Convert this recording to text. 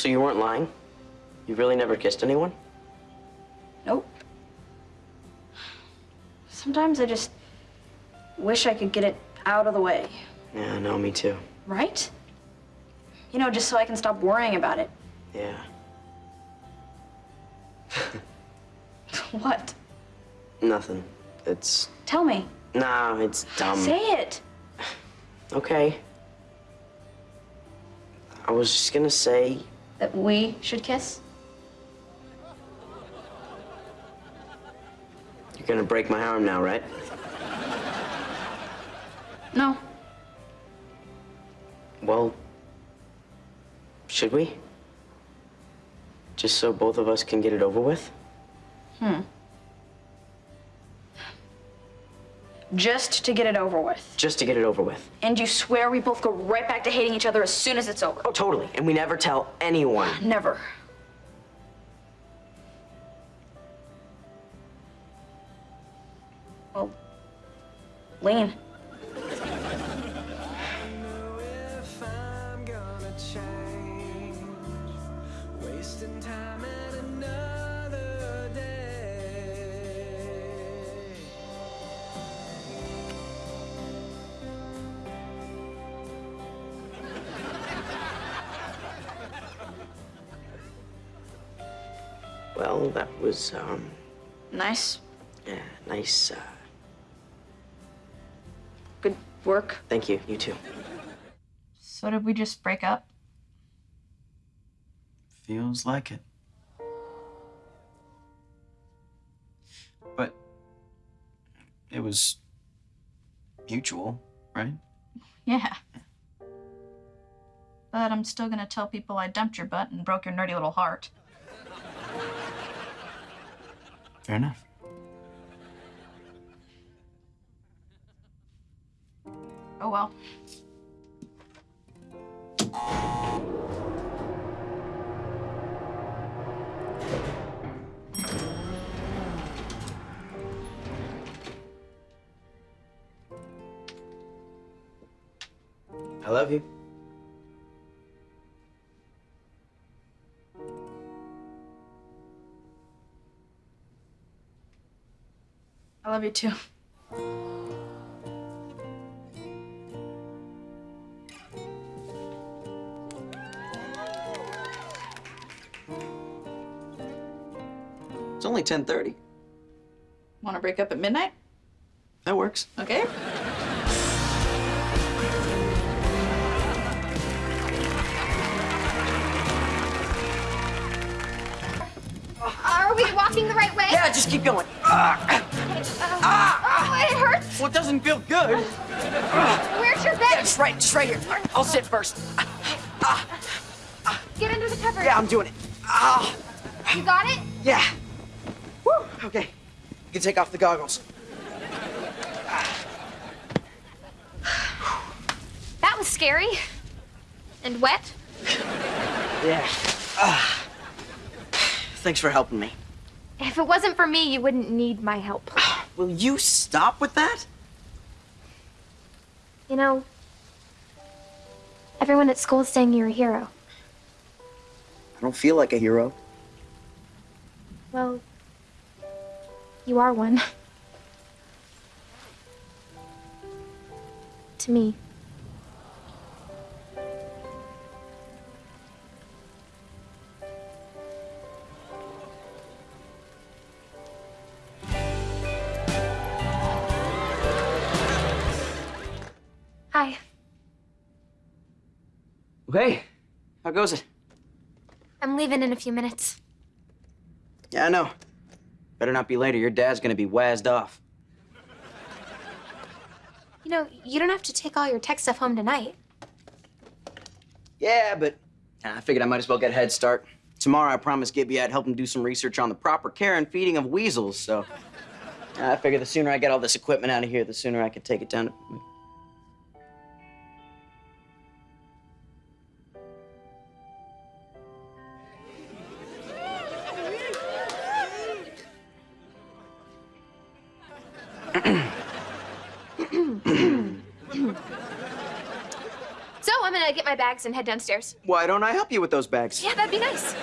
So you weren't lying? You really never kissed anyone? Nope. Sometimes I just wish I could get it out of the way, Yeah, no, me too. right? You know, just so I can stop worrying about it. Yeah. What? Nothing. It's. Tell me. Nah, it's dumb. Say it. Okay. I was just gonna say. That we should kiss? You're gonna break my arm now, right? No. Well. Should we? Just so both of us can get it over with? Hmm. Just to get it over with. Just to get it over with. And you swear we both go right back to hating each other as soon as it's over? Oh, totally. And we never tell anyone. Never. Well, lean. Well, that was, um, Nice. yeah, nice. Uh, Good work. thank you. You too. So did we just break up? Feels like it. But it was mutual, right? Yeah. But I'm still gonna tell people I dumped your butt and broke your nerdy little heart. Fair enough. Oh well. I love you. I love you too. It's only 10:30. Wanna break up at midnight? That works. Okay. Are we walking the right way? Yeah, just keep going. Ah. Ah, Oh, it hurts. well, it doesn't feel good. Where's your bed? Just right, just right here. Right, I'll sit first. Get under the covers. Yeah, I'm doing it. Ah, You got it? yeah. Woo, okay. You can take off the goggles. That was scary. And wet. Yeah. Ah. Thanks for helping me. If it wasn't for me, you wouldn't need my help. Will you stop with that? You know, everyone at school is saying you're a hero. I don't feel like a hero. Well, you are one. to me. Hey, how goes it? I'm leaving in a few minutes. Yeah, I know. Better not be later. Your dad's gonna be wazzed off. You know, you don't have to take all your tech stuff home tonight. Yeah, but I figured I might as well get a head start. Tomorrow, I promised Gibby I'd help him do some research on the proper care and feeding of weasels, so I figure the sooner I get all this equipment out of here, the sooner I can take it down to. So I'm gonna get my bags and head downstairs. Why don't I help you with those bags? Yeah, that'd be nice.